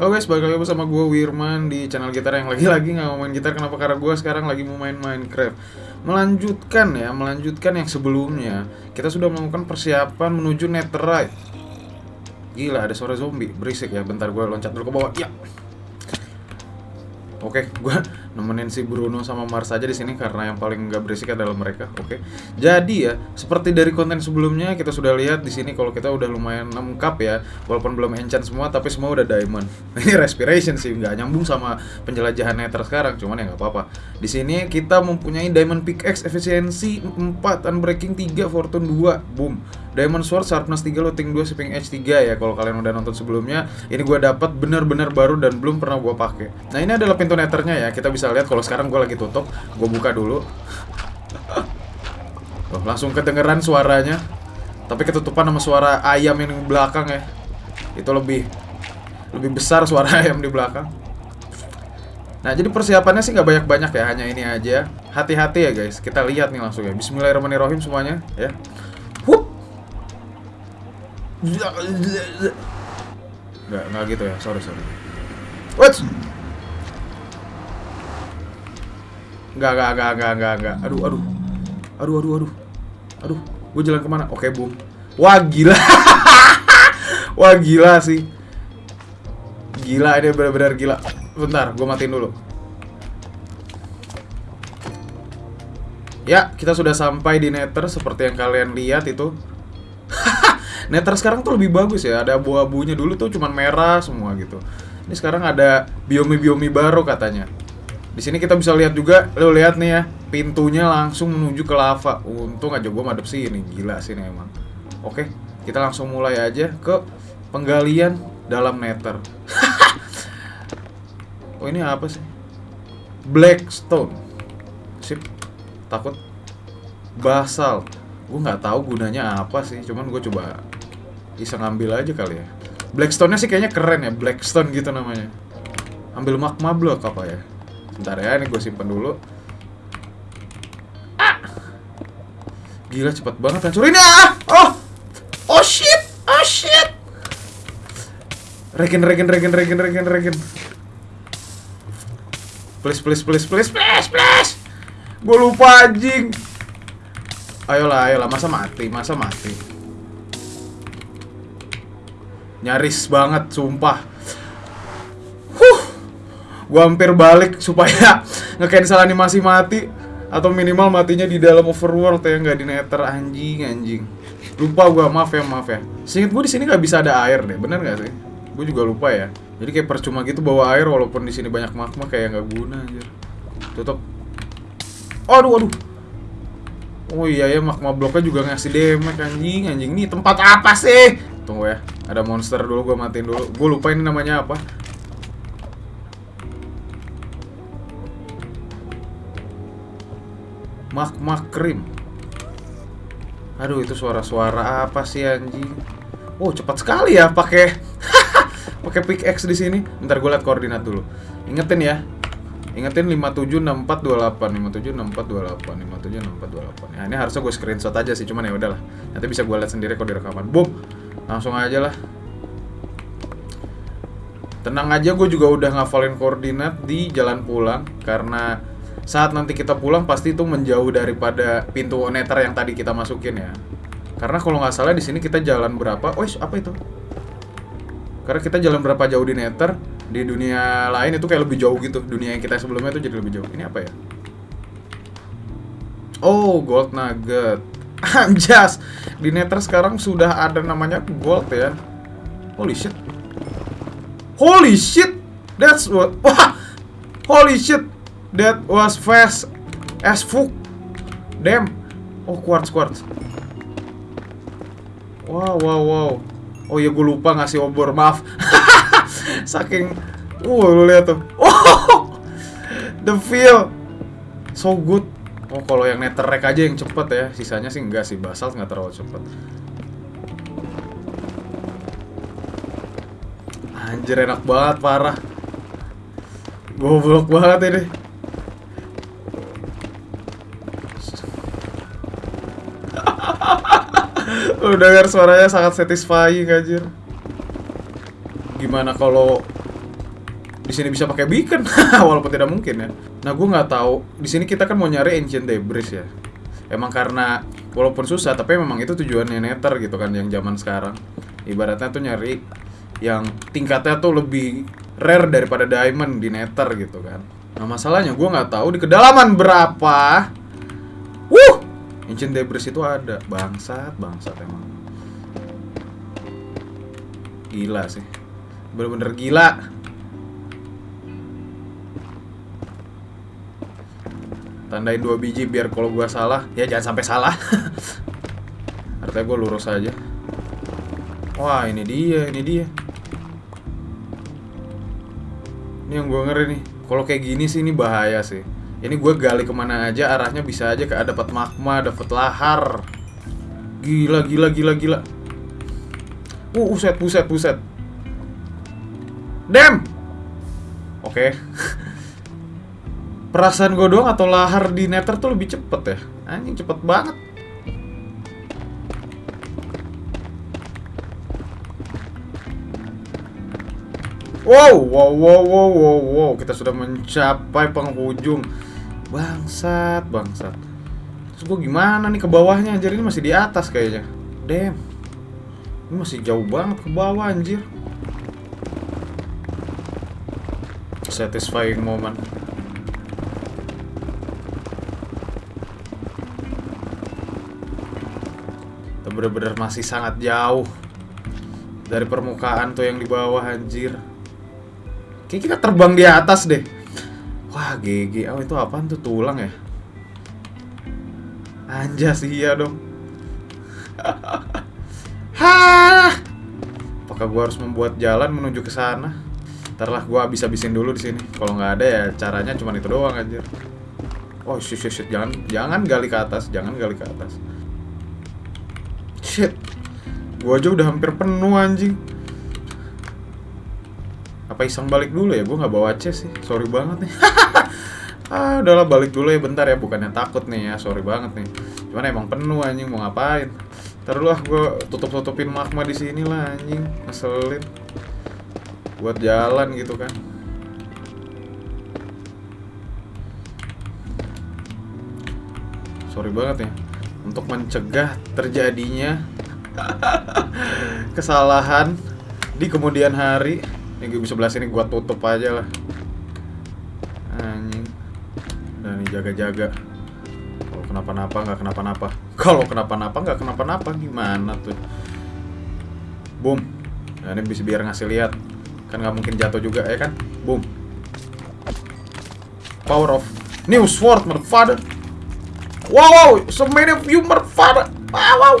Halo guys, balik lagi bersama gue Wirman di channel gitar yang lagi-lagi nggak mau main gitar. Kenapa? Karena gue sekarang lagi mau main Minecraft. Melanjutkan ya, melanjutkan yang sebelumnya. Kita sudah melakukan persiapan menuju Netherite. Gila, ada suara zombie, berisik ya Bentar gue loncat dulu ke bawah, ya. Oke, gue nemenin si Bruno sama Mars aja di sini karena yang paling nggak berisik adalah mereka. Oke, jadi ya seperti dari konten sebelumnya kita sudah lihat di sini kalau kita udah lumayan lengkap ya, walaupun belum enchant semua tapi semua udah diamond. Ini respiration sih nggak nyambung sama penjelajahan nether sekarang, cuman ya nggak apa-apa. Di sini kita mempunyai diamond pickaxe efisiensi 4, unbreaking 3, fortune 2, boom. Diamond Sword Sharpness 3 Looting 2 Shipping Edge 3 ya kalau kalian udah nonton sebelumnya ini gue dapat bener-bener baru dan belum pernah gue pakai nah ini adalah pintu nethernya ya kita bisa lihat kalau sekarang gue lagi tutup gue buka dulu. Oh, langsung kedengeran suaranya. Tapi ketutupan sama suara ayam yang di belakang ya. Itu lebih lebih besar suara ayam di belakang. Nah jadi persiapannya sih nggak banyak-banyak ya hanya ini aja. Hati-hati ya guys. Kita lihat nih langsung ya. Bismillahirrahmanirrahim semuanya ya. Hup. Nggak, nggak gitu ya, sorry, sorry. What? Nggak, nggak, nggak, nggak, nggak, nggak. Aduh, aduh. Aduh, aduh, aduh. Aduh, gue jalan ke mana? Oke, boom. Wah, gila. Wah, gila sih. Gila, ini benar-benar gila. Bentar, gue matiin dulu. Ya, kita sudah sampai di Nether seperti yang kalian lihat itu. Nether sekarang tuh lebih bagus ya. Ada abu-abunya. Dulu tuh cuman merah semua gitu. Ini sekarang ada biomi-biomi baru katanya. Di sini kita bisa lihat juga, lo lihat nih ya, pintunya langsung menuju ke lava. Untung aja gue madep sini, gila sih ini emang. Oke, kita langsung mulai aja ke penggalian dalam Nether. oh ini apa sih? Blackstone. Sip. Takut. Basal. Gue nggak tahu gunanya apa sih, cuman gue coba bisa ngambil aja kali ya Blackstone-nya sih kayaknya keren ya Blackstone gitu namanya Ambil magma block apa ya Bentar ya, ini gue simpen dulu. Ah! Gila cepet banget hancurin ya! Oh! Oh shit! Oh shit! Regen, regen, regen, regen, regen, regen Please, please, please, please, please, please! Gue lupa anjing! Ayolah, ayolah, masa mati, masa mati. Nyaris banget, sumpah. Gua hampir balik supaya nge-cancel animasi mati atau minimal matinya di dalam overworld ya nggak di nether anjing anjing. Lupa gua, maaf ya, maaf ya. Seinget gua di sini nggak bisa ada air deh, bener nggak sih? Gue juga lupa ya. Jadi kayak percuma gitu bawa air walaupun di sini banyak magma kayak nggak guna anjir. Tutup. Aduh, aduh. Oh iya ya magma bloknya juga ngasih damage anjing anjing. Nih tempat apa sih? Tunggu ya. Ada monster dulu gue matiin dulu. Gue lupa ini namanya apa. Magma cream. Aduh itu suara-suara apa sih anjing? Oh cepat sekali ya pakai pakai pickaxe di sini. Bentar gue liat koordinat dulu. Ingetin ya. Ingetin 576428 576428 576428 Ya ini harusnya gue screenshot aja sih Cuman ya udahlah Nanti bisa gue lihat sendiri kalau di rekaman Boom Langsung aja lah Tenang aja gue juga udah ngafalin koordinat di jalan pulang Karena saat nanti kita pulang pasti itu menjauh daripada pintu nether yang tadi kita masukin ya. Karena kalau nggak salah di sini kita jalan berapa? Oh apa itu? Karena kita jalan berapa jauh di nether Di dunia lain itu kayak lebih jauh gitu. Dunia yang kita sebelumnya itu jadi lebih jauh. Ini apa ya? Oh gold nugget. Anjas Di Nether sekarang sudah ada namanya gold ya. Holy shit. Holy shit. That's what. Wah. Holy shit That was fast As fuck. Damn. Oh quartz quartz. Wow wow wow. Oh ya gue lupa ngasih obor Maaf. Saking Uh lu lihat tuh. Oh The feel. So good. Oh kalau yang netherrack aja yang cepet ya. Sisanya sih enggak sih Basalt nggak terlalu cepet. Anjir enak banget parah. Goblok banget ini Udah suaranya sangat satisfying anjir. Gimana kalau di sini bisa pakai beacon? Walaupun tidak mungkin ya. Nah gue nggak tahu. Di sini kita kan mau nyari ancient debris ya. Emang karena walaupun susah tapi memang itu tujuannya nether gitu kan yang zaman sekarang. Ibaratnya tuh nyari yang tingkatnya tuh lebih rare daripada diamond di nether gitu kan. Nah masalahnya gue nggak tahu di kedalaman berapa. Wuh ancient debris itu ada. Bangsat bangsat emang. Gila sih. Bener-bener gila. Tandain dua biji biar kalau gua salah. Ya jangan sampai salah. Artinya gua lurus aja. Wah ini dia ini dia. Ini yang gua ngeri nih. Kalau kayak gini sih ini bahaya sih ini gue gali ke mana aja arahnya bisa aja kayak dapat magma dapat lahar gila gila gila gila uh buset buset buset Damn oke okay. Perasaan gue doang atau lahar di nether tuh lebih cepet ya? Anjing cepet banget. Wow, wow, wow, wow, wow, wow, kita sudah mencapai penghujung. Bangsat, bangsat. Terus gue gimana nih ke bawahnya? Anjir ini masih di atas kayaknya. Damn. Ini masih jauh banget ke bawah anjir. Satisfying moment. bener-bener masih sangat jauh dari permukaan tuh yang di bawah anjir. Kayak kita terbang di atas deh. Wah, GG. Oh, itu apaan tuh tulang ya? Anjas iya dong. Hah. Apakah gua harus membuat jalan menuju ke sana? Ntarlah gua habis-habisin dulu di sini. Kalau nggak ada ya caranya cuma itu doang anjir. Oh shit, shit, shit. Jangan jangan gali ke atas, jangan gali ke atas. Shit. Gua aja udah hampir penuh anjing. Apa iseng balik dulu ya? Gua nggak bawa C sih. Sorry banget nih. ah, udahlah balik dulu ya bentar ya. Bukannya takut nih ya. Sorry banget nih. Cuman emang penuh anjing mau ngapain? Terus lah gue tutup-tutupin magma di sini lah anjing. Ngeselin. Buat jalan gitu kan. Sorry banget ya untuk mencegah terjadinya kesalahan di kemudian hari ini gue bisa belas ini gua tutup aja lah. Anjing. Dan ini jaga-jaga. Kalau kenapa-napa nggak kenapa-napa. Kalau kenapa-napa nggak kenapa-napa gimana tuh? Boom. Nah, ini bisa biar ngasih lihat. Kan nggak mungkin jatuh juga ya kan? Boom. Power of new sword motherfucker. Wow, so many of you. Wow, wow. Wow,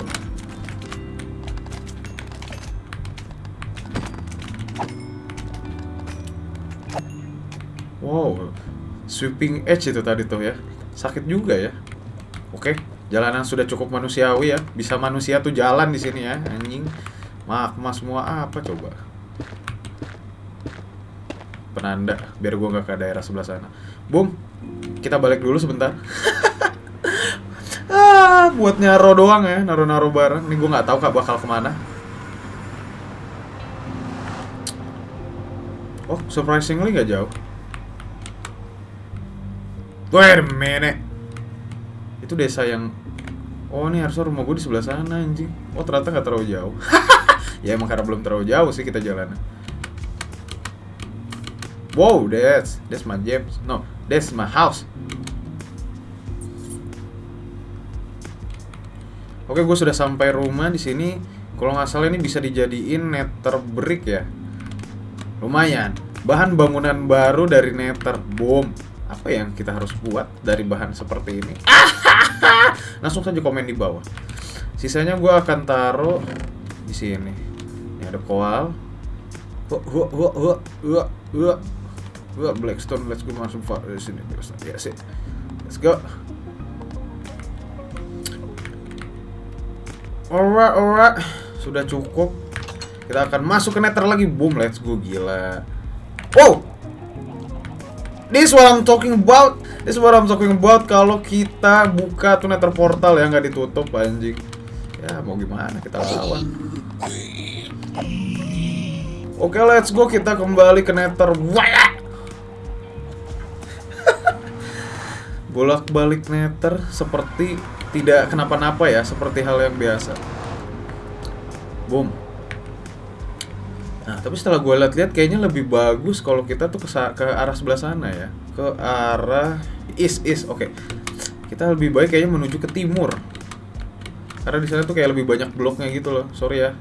sweeping edge itu tadi tuh ya. Sakit juga ya. Oke, jalanan sudah cukup manusiawi ya. Bisa manusia tuh jalan di sini ya, anjing. Magma semua apa coba? Penanda, biar gua nggak ke daerah sebelah sana. Boom, kita balik dulu sebentar. buat nyaro doang ya, naro-naro barang. Ini gue nggak tahu kak bakal ke mana. Oh, surprisingly gak jauh. Wait a. Itu desa yang... Oh, ini harusnya rumah gue di sebelah sana, anjing. Oh, ternyata nggak terlalu jauh. ya, emang karena belum terlalu jauh sih kita jalan. Wow, that's... That's my James. No, that's my house. Oke, gue sudah sampai rumah di sini. Kalau nggak salah ini bisa dijadiin nether brick ya. Lumayan. Bahan bangunan baru dari nether. Boom. Apa yang kita harus buat dari bahan seperti ini? Langsung saja komen di bawah. Sisanya gue akan taruh di sini. Ini ada koal. Wah, wah, wah, wah, wah, wah, wah, Blackstone, let's go masuk di sini. Ya sih. Let's go. Alright, alright. Sudah cukup. Kita akan masuk ke nether lagi. Boom, let's go. Gila. Oh! This what I'm talking about. This what I'm talking about kalau kita buka tuneter portal ya nggak ditutup anjing. Ya mau gimana kita lawan. Oke, okay, let's go kita kembali ke nether. Bolak-balik nether seperti tidak kenapa-napa ya, seperti hal yang biasa. Boom. Nah, tapi setelah gue lihat-lihat kayaknya lebih bagus kalau kita tuh ke, ke arah sebelah sana ya. Ke arah east east. Oke. Okay. Kita lebih baik kayaknya menuju ke timur. Karena di sana tuh kayak lebih banyak bloknya gitu loh. Sorry ya.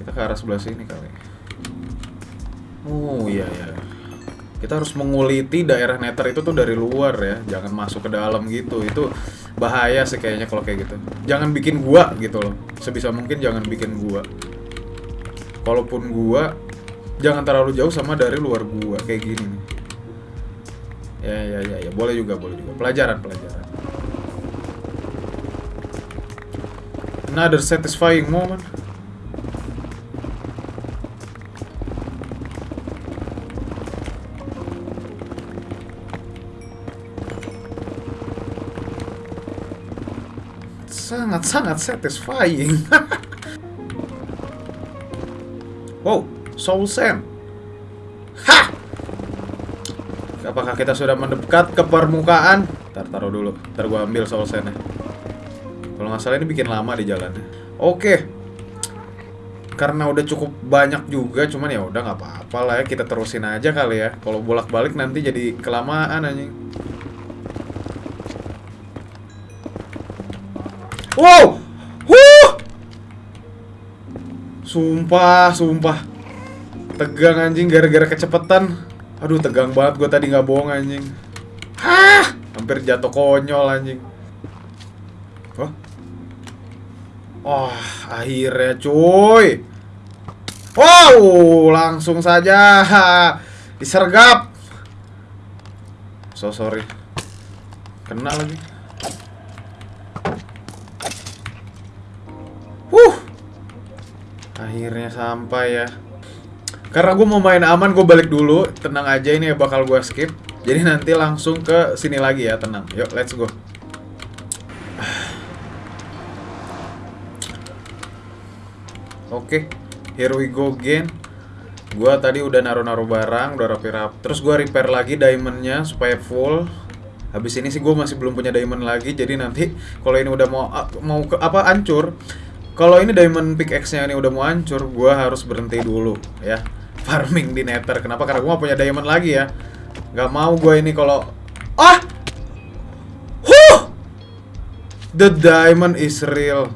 Kita ke arah sebelah sini kali. Oh iya ya. Kita harus menguliti daerah nether itu tuh dari luar ya, jangan masuk ke dalam gitu. Itu bahaya sih kayaknya kalau kayak gitu. Jangan bikin gua gitu loh. Sebisa mungkin jangan bikin gua. Kalaupun gua jangan terlalu jauh sama dari luar gua kayak gini. Ya ya ya ya, boleh juga, boleh juga. Pelajaran, pelajaran. Another satisfying moment. sangat-sangat satisfying. Soul Sand. Ha! Apakah kita sudah mendekat ke permukaan? Ntar taruh dulu, ntar gua ambil Soul Sandnya. Kalau nggak salah ini bikin lama di jalannya. Oke. Karena udah cukup banyak juga, cuman ya udah nggak apa-apa lah ya kita terusin aja kali ya. Kalau bolak-balik nanti jadi kelamaan anjing. Wow! Huh! Sumpah, sumpah. Tegang anjing gara-gara kecepetan. Aduh, tegang banget gue tadi nggak bohong anjing. Hah! Hampir jatuh konyol anjing. Oh. Oh, akhirnya cuy. Wow, langsung saja disergap. So sorry. Kena lagi. Akhirnya sampai ya. Karena gue mau main aman, gue balik dulu. Tenang aja, ini bakal gue skip. Jadi nanti langsung ke sini lagi ya, tenang. Yuk, let's go. Oke, okay, here we go again. Gua tadi udah naruh-naruh barang, udah rapi-rapi. Terus gua repair lagi diamondnya supaya full. Habis ini sih gue masih belum punya diamond lagi, jadi nanti kalau ini udah mau mau ke apa hancur, kalau ini diamond pickaxe-nya ini udah mau hancur, gue harus berhenti dulu ya. Farming di nether. Kenapa? Karena gue gak punya diamond lagi ya. Gak mau gue ini kalau... Ah! Huh! The diamond is real.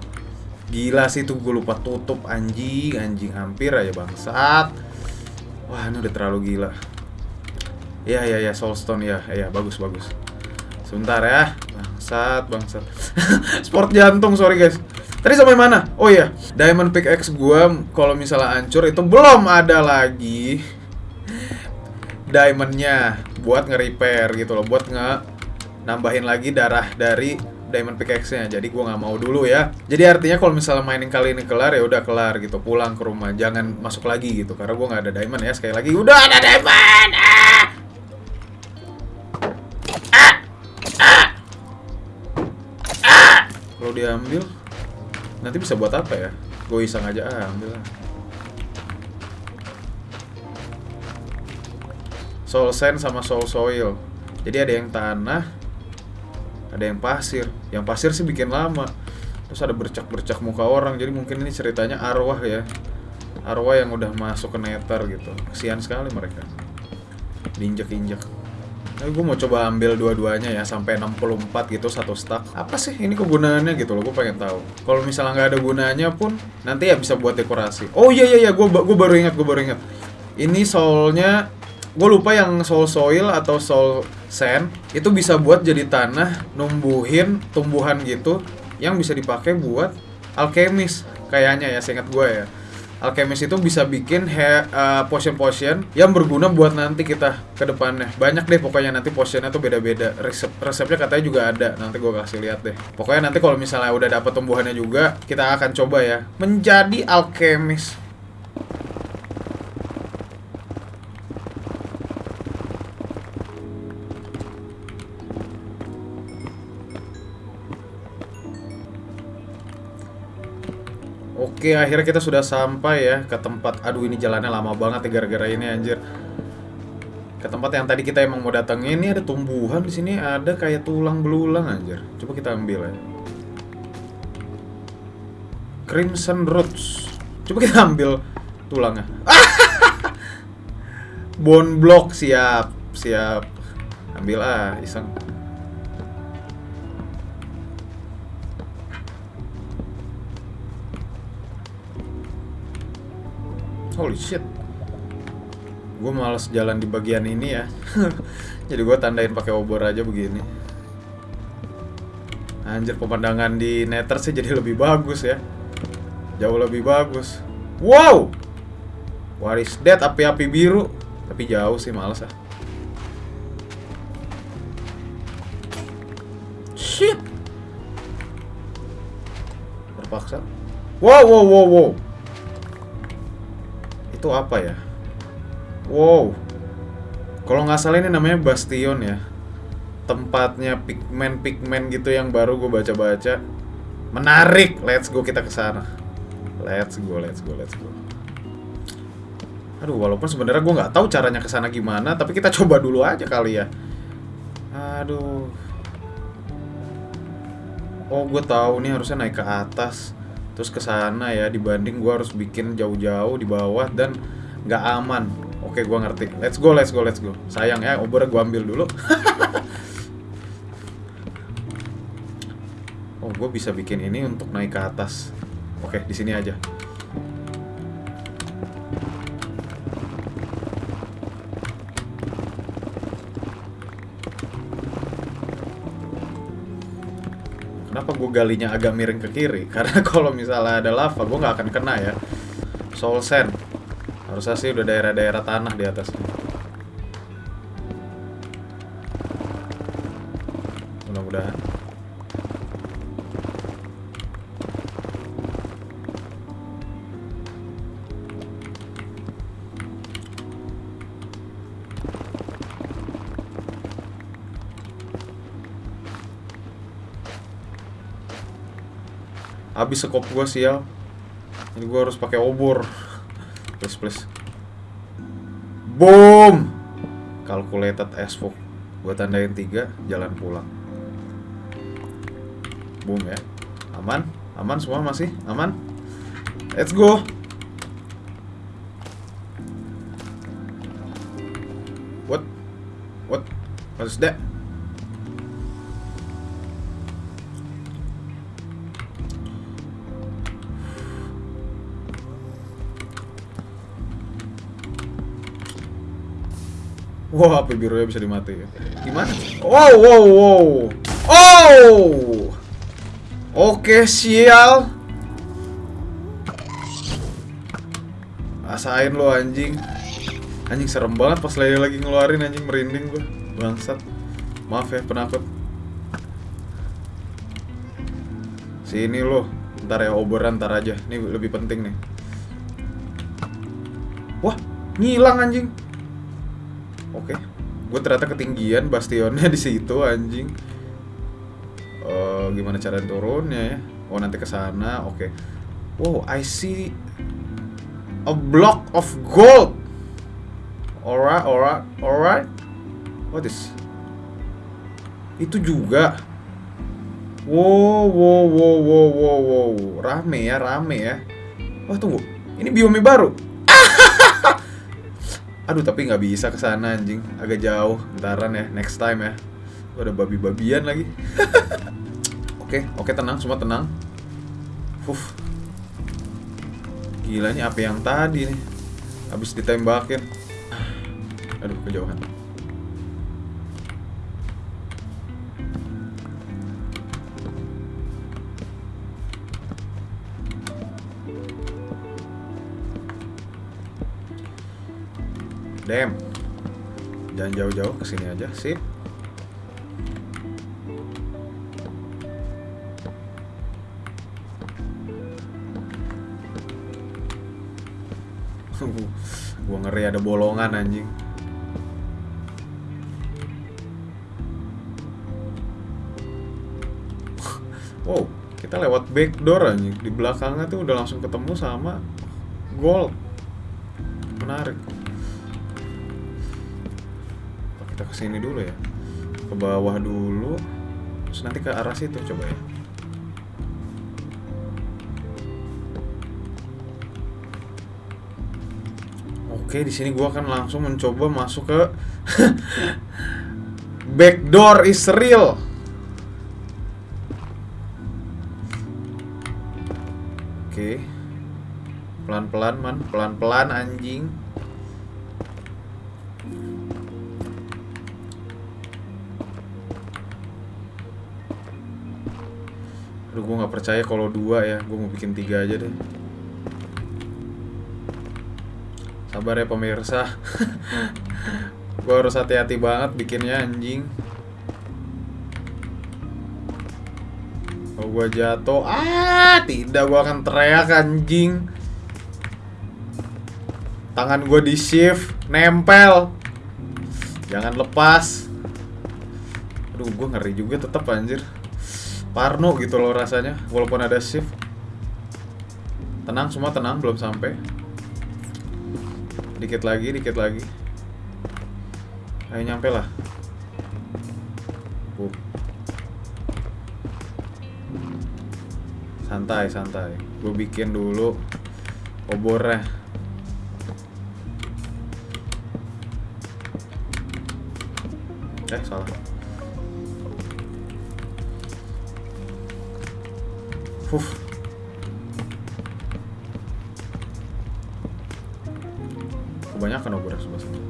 Gila sih tuh gue lupa tutup anjing, anjing hampir aja bangsat. Wah, ini udah terlalu gila. Ya ya ya soulstone ya. Ya bagus bagus. Sebentar ya. Bangsat, bangsat. Sport jantung, sorry guys. Tadi sampai mana? Oh iya, Diamond Pickaxe gua kalau misalnya hancur itu belum ada lagi diamondnya buat nge-repair gitu loh, buat nge nambahin lagi darah dari diamond pickaxe-nya. Jadi gua nggak mau dulu ya. Jadi artinya kalau misalnya mining kali ini kelar ya udah kelar gitu, pulang ke rumah, jangan masuk lagi gitu karena gua nggak ada diamond ya. Sekali lagi udah ada diamond. Ah! Ah! Ah! Ah! Kalau diambil Nanti bisa buat apa ya? Gue iseng aja ah, ambil lah. Soul sand sama soul soil. Jadi ada yang tanah, ada yang pasir. Yang pasir sih bikin lama. Terus ada bercak-bercak muka orang. Jadi mungkin ini ceritanya arwah ya. Arwah yang udah masuk ke nether gitu. Kesian sekali mereka. Diinjek-injek. Nah, gue mau coba ambil dua-duanya ya sampai 64 gitu satu stack. Apa sih ini kegunaannya gitu loh? Gue pengen tahu. Kalau misalnya nggak ada gunanya pun nanti ya bisa buat dekorasi. Oh iya iya iya, gue gue baru ingat, gue baru ingat. Ini soulnya gue lupa yang soul soil atau soul sand itu bisa buat jadi tanah numbuhin tumbuhan gitu yang bisa dipakai buat alkemis kayaknya ya seingat gue ya alchemist itu bisa bikin uh, potion-potion yang berguna buat nanti kita ke depannya. Banyak deh pokoknya nanti potionnya tuh beda-beda. Resep resepnya katanya juga ada. Nanti gue kasih lihat deh. Pokoknya nanti kalau misalnya udah dapet tumbuhannya juga, kita akan coba ya menjadi alchemist. Oke, akhirnya kita sudah sampai ya ke tempat. Aduh, ini jalannya lama banget ya gara-gara ini anjir. ke tempat yang tadi kita emang mau datengin ini ada tumbuhan di sini ada kayak tulang belulang anjir. Coba kita ambil ya. Crimson roots. Coba kita ambil tulangnya. Bone block siap siap. Ambil ah iseng holy shit. Gue males jalan di bagian ini ya. Jadi gue tandain pakai obor aja begini. Anjir pemandangan di nether sih jadi lebih bagus ya. Jauh lebih bagus. Wow! What is api-api biru. Tapi jauh sih males ah. Shit! Terpaksa. Wow wow wow wow itu apa ya Wow. Kalau nggak salah ini namanya Bastion ya. Tempatnya pigmen-pigmen gitu yang baru gue baca-baca. Menarik. Let's go kita ke sana. Let's go, let's go, let's go. Aduh, walaupun sebenarnya gue nggak tahu caranya ke sana gimana, tapi kita coba dulu aja kali ya. Aduh. Oh, gue tahu nih harusnya naik ke atas, terus ke sana ya. Dibanding gue harus bikin jauh-jauh di bawah dan nggak aman. Oke, gue ngerti. Let's go, let's go, let's go. Sayang ya, obor gue ambil dulu. oh, gue bisa bikin ini untuk naik ke atas. Oke, di sini aja. Kenapa gue galinya agak miring ke kiri? Karena kalau misalnya ada lava, gue nggak akan kena ya. Soul Sand. Harusnya sih udah daerah-daerah tanah di atasnya. Habis sekop gua sial. Jadi gua harus pakai obor. Please please. Boom. Calculated as fuck. Gua tandain tiga, jalan pulang. Boom ya. Aman? Aman semua masih? Aman? Let's go. What? What? What is that? Wah, api birunya bisa dimatiin. Gimana? Wow, wow, wow. Oh! Oke, sial. Asain lo anjing. Anjing serem banget pas lagi lagi ngeluarin anjing merinding gua. Bangsat. Maaf ya penakut. Sini lo. Ntar ya oboran ntar aja. Ini lebih penting nih. Wah, ngilang anjing. Oke. Gue ternyata ketinggian bastionnya di situ anjing. Uh, gimana cara turunnya ya? Oh, nanti ke sana. Oke. Wow, I see a block of gold. Alright, alright, alright. What is? Itu juga. Wow, wow, wow, wow, wow, wow. Rame ya, rame ya. Wah, tunggu. Ini biome baru. Aduh tapi nggak bisa ke sana anjing, agak jauh. Bentaran ya, next time ya. Ada babi-babian lagi. oke, oke tenang, semua tenang. Fuh. Gila nih apa yang tadi nih. Habis ditembakin. Aduh, kejauhan. Damn. Jangan jauh-jauh ke sini aja, sip. gua ngeri ada bolongan anjing. wow, kita lewat back door anjing. Di belakangnya tuh udah langsung ketemu sama gold. Ke sini dulu ya ke bawah dulu terus nanti ke arah situ coba ya Oke, di sini gua akan langsung mencoba masuk ke backdoor is real. Oke. Pelan-pelan, man. Pelan-pelan anjing. Gue nggak percaya kalau dua ya. Gue mau bikin tiga aja deh. Sabar ya pemirsa. gue harus hati-hati banget bikinnya anjing. Kalau gue jatuh, ah tidak gue akan teriak anjing. Tangan gue di shift, nempel. Jangan lepas. Aduh, gue ngeri juga tetap anjir. Parno gitu loh rasanya, walaupun ada shift. Tenang semua tenang, belum sampai. Dikit lagi, dikit lagi. Ayo nyampe lah. Uh. Santai, santai. Gue bikin dulu obornya. Eh, salah. Fuh. Kebanyakan obor sebelah sini.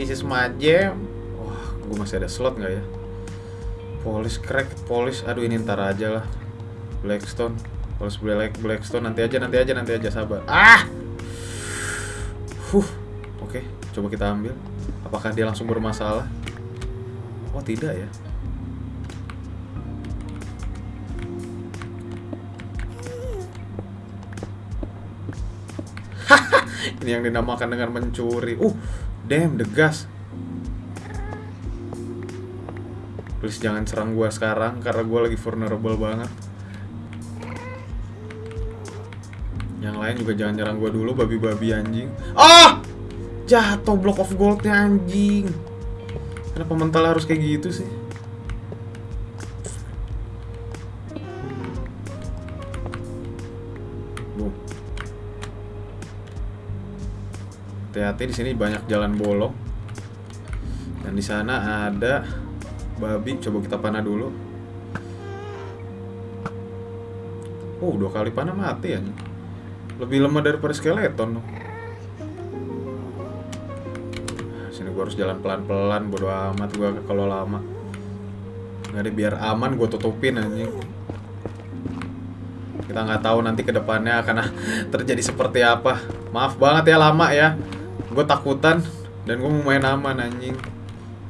This is my jam. Wah, gue masih ada slot nggak ya? Polish crack, polish. Aduh ini ntar aja lah. Blackstone. Polish black, Blackstone nanti aja, nanti aja, nanti aja sabar. Ah. Huh. Oke, coba kita ambil. Apakah dia langsung bermasalah? Oh tidak ya. Ini yang dinamakan dengan mencuri. Uh, damn, the gas. Please jangan serang gua sekarang karena gua lagi vulnerable banget. Yang lain juga jangan nyerang gua dulu, babi-babi anjing. Ah! Jatuh block of goldnya anjing. Kenapa mental harus kayak gitu sih? Hati-hati di sini banyak jalan bolong. Dan di sana ada babi. Coba kita panah dulu. Oh, dua kali panah mati ya. Lebih lemah daripada skeleton dong. Gua harus jalan pelan-pelan, bodo amat gua kalau lama. Nggak ada biar aman gua tutupin anjing. Kita nggak tahu nanti ke depannya akan terjadi seperti apa. Maaf banget ya lama ya. Gue takutan dan gue mau main aman anjing.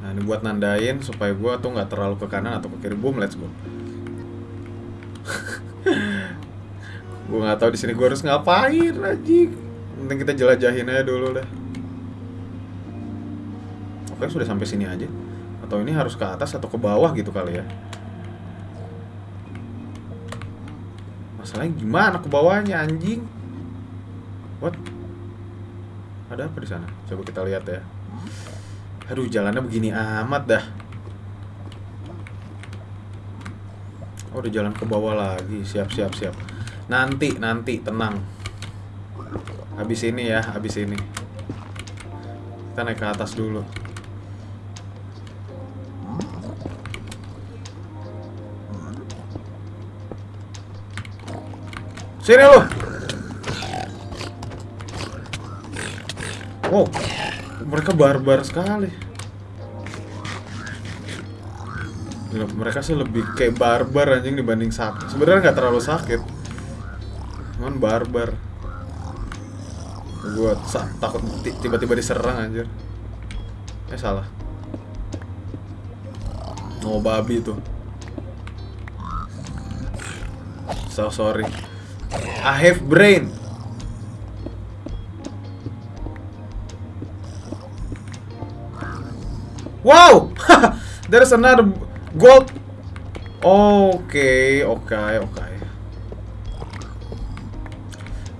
Nah ini buat nandain supaya gue tuh nggak terlalu ke kanan atau ke kiri. Boom, let's go. gue nggak tahu di sini gue harus ngapain anjing. Penting kita jelajahin aja dulu dah. Oke sudah sampai sini aja. Atau ini harus ke atas atau ke bawah gitu kali ya. Masalahnya gimana ke bawahnya anjing? What? Ada apa di sana? Coba kita lihat ya. Aduh, jalannya begini amat dah. Oh, udah jalan ke bawah lagi. Siap, siap, siap. Nanti, nanti, tenang. Habis ini ya, habis ini. Kita naik ke atas dulu. Sini lu. Wow, mereka barbar sekali. Mereka sih lebih kayak barbar anjing dibanding sakit. Sebenarnya nggak terlalu sakit, cuman barbar. Gue takut ti- tiba-tiba diserang anjir. Eh salah. Oh babi tuh. So sorry. I have brain. Wow! There's another gold. Oke, oke, oke.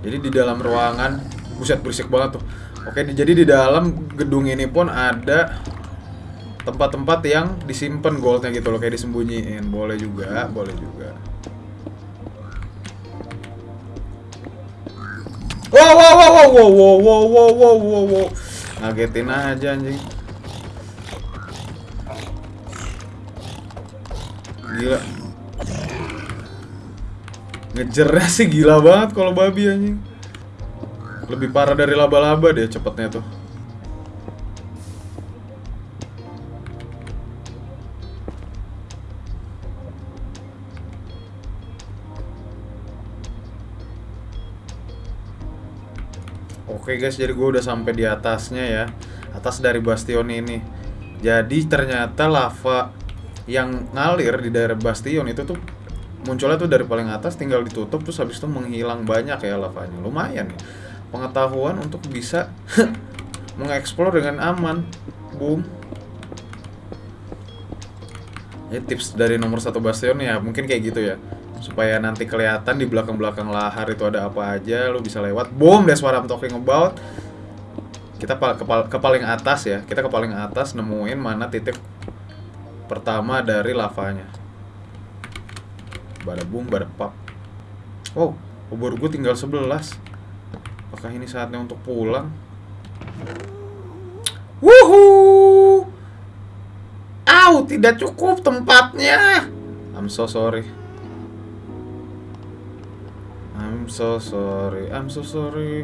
Jadi di dalam ruangan, buset berisik banget tuh. Oke, di- jadi di dalam gedung ini pun ada tempat-tempat yang disimpan goldnya gitu loh, kayak disembunyiin. Boleh juga, boleh juga. Wow, wow, wow, wow, wow, wow, wow, wow, wow, wow, wow. Ngagetin aja anjing. Gila. Ngejernya sih gila banget kalau babi anjing. Lebih parah dari laba-laba deh cepetnya tuh. Oke guys, jadi gue udah sampai di atasnya ya. Atas dari bastion ini. Jadi ternyata lava yang ngalir di daerah bastion itu tuh munculnya tuh dari paling atas tinggal ditutup terus habis itu menghilang banyak ya lavanya. Lumayan ya. Pengetahuan untuk bisa mengeksplor dengan aman. Boom. Ya tips dari nomor satu bastion ya mungkin kayak gitu ya supaya nanti kelihatan di belakang-belakang lahar itu ada apa aja lu bisa lewat. Boom that's what I'm talking about. Kita ke, ke paling atas ya. Kita ke paling atas nemuin mana titik pertama dari lavanya. Bada boom bada pap wow obor gue tinggal 11 apakah ini saatnya untuk pulang? Wuhu! Au, tidak cukup tempatnya. I'm so sorry. So sorry. I'm so sorry.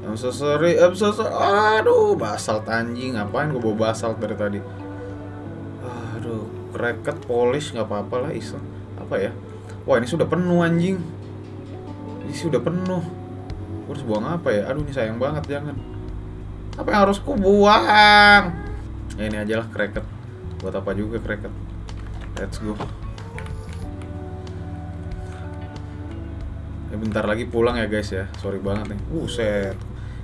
I'm so sorry. I'm so sorry. Aduh, basalt anjing. Ngapain gue bawa basalt dari tadi? Aduh, kreket polish nggak apa-apa lah iseng. Apa ya? Wah, ini sudah penuh anjing. Ini sudah penuh. Gue harus buang apa ya? Aduh, ini sayang banget jangan. Apa yang harus ku buang? Ya ini aja lah kreket. Buat apa juga kreket? Let's go. Ya bentar lagi pulang ya guys ya. Sorry banget nih. Buset.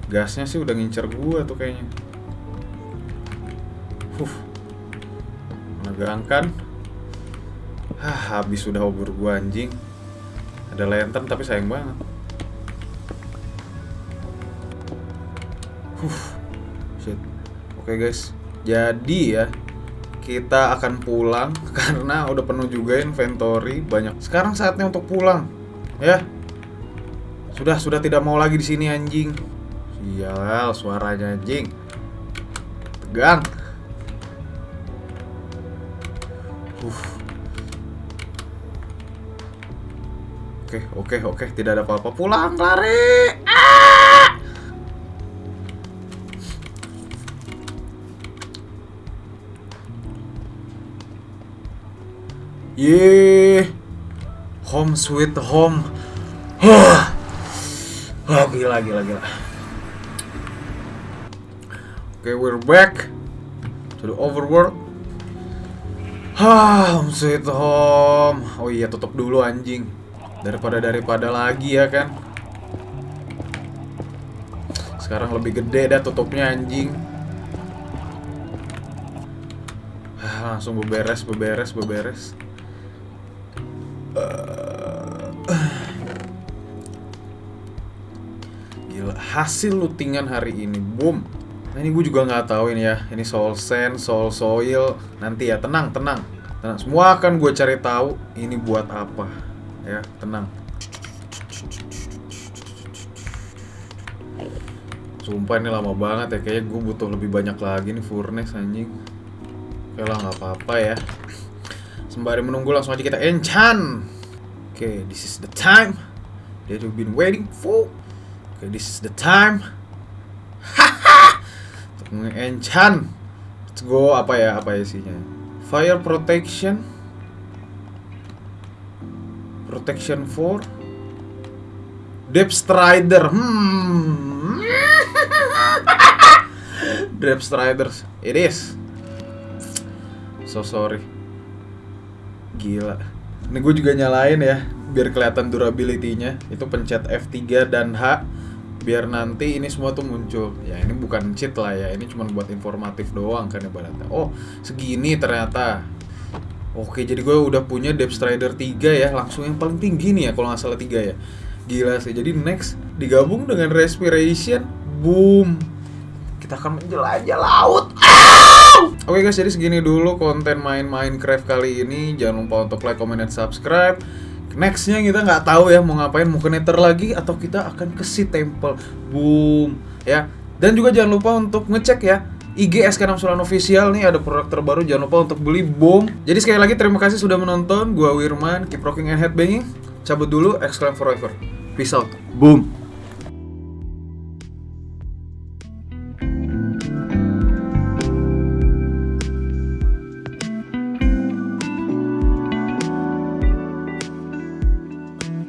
Gasnya sih udah ngincer gua tuh kayaknya. Huh. Menegangkan. Hah, habis sudah obor gua anjing. Ada lantern tapi sayang banget. Huh. Shit. Oke guys. Jadi ya, kita akan pulang karena udah penuh juga inventory banyak. Sekarang saatnya untuk pulang. Ya. Sudah, sudah tidak mau lagi di sini anjing. Sial, suaranya anjing. Tegang. Uh. Oke, oke, oke, tidak ada apa-apa. Pulang, lari. Ah! Yeay. Home sweet home. Gila, gila, gila. Oke, we're back to the overworld. Ah, home sweet home. Oh iya, tutup dulu anjing. Daripada daripada lagi ya kan. Sekarang lebih gede dah tutupnya anjing. Ah, langsung beberes, beberes, beberes. Hasil lootingan hari ini, boom. Nah ini gue juga nggak tahu ini ya, ini soul sand, soul soil. Nanti ya, tenang, tenang, tenang. Semua akan gue cari tahu ini buat apa, ya, tenang. Sumpah ini lama banget ya, kayaknya gue butuh lebih banyak lagi nih furnace anjing. Oke lah nggak apa-apa ya. Sembari menunggu langsung aja kita enchant. Oke, this is the time that we've been waiting for. Oke, this is the time. Untuk nge-enchant. Let's go apa ya apa ya isinya? Fire protection. Protection for Depth Strider. Hmm. Depth Striders. It is. So sorry. Gila. Ini gue juga nyalain ya, biar kelihatan durability-nya. Itu pencet F3 dan H biar nanti ini semua tuh muncul. Ya ini bukan cheat lah ya, ini cuma buat informatif doang kan ibaratnya. Oh, segini ternyata. Oke, jadi gue udah punya Depth Strider 3 ya, langsung yang paling tinggi nih ya kalau nggak salah 3 ya. Gila sih. Jadi next digabung dengan respiration, boom. Kita akan menjelajah laut. Oke guys, jadi segini dulu konten main Minecraft kali ini. Jangan lupa untuk like, comment, dan subscribe. Nextnya kita nggak tahu ya mau ngapain, mau ke Nether lagi atau kita akan ke Sea Temple. Boom, ya. Dan juga jangan lupa untuk ngecek ya IG SK69 Official nih ada produk terbaru jangan lupa untuk beli boom. Jadi sekali lagi terima kasih sudah menonton. Gua Wirman, keep rocking and headbanging. Cabut dulu, exclaim forever. Peace out. Boom.